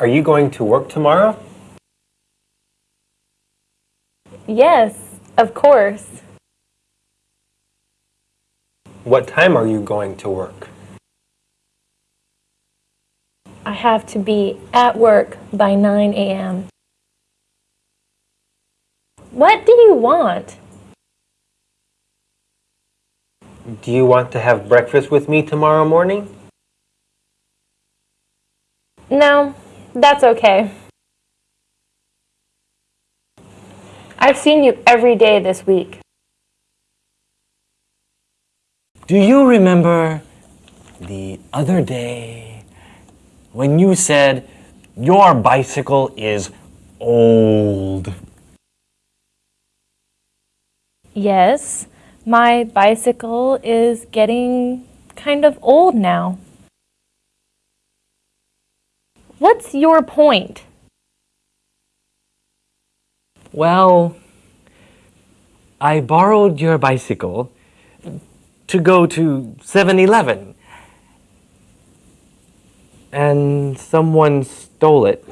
Are you going to work tomorrow? Yes, of course. What time are you going to work? I have to be at work by 9 a.m. What do you want? Do you want to have breakfast with me tomorrow morning? No, that's okay. I've seen you every day this week. Do you remember the other day when you said your bicycle is old? Yes, my bicycle is getting kind of old now. What's your point? Well, I borrowed your bicycle to go to 7-Eleven and someone stole it.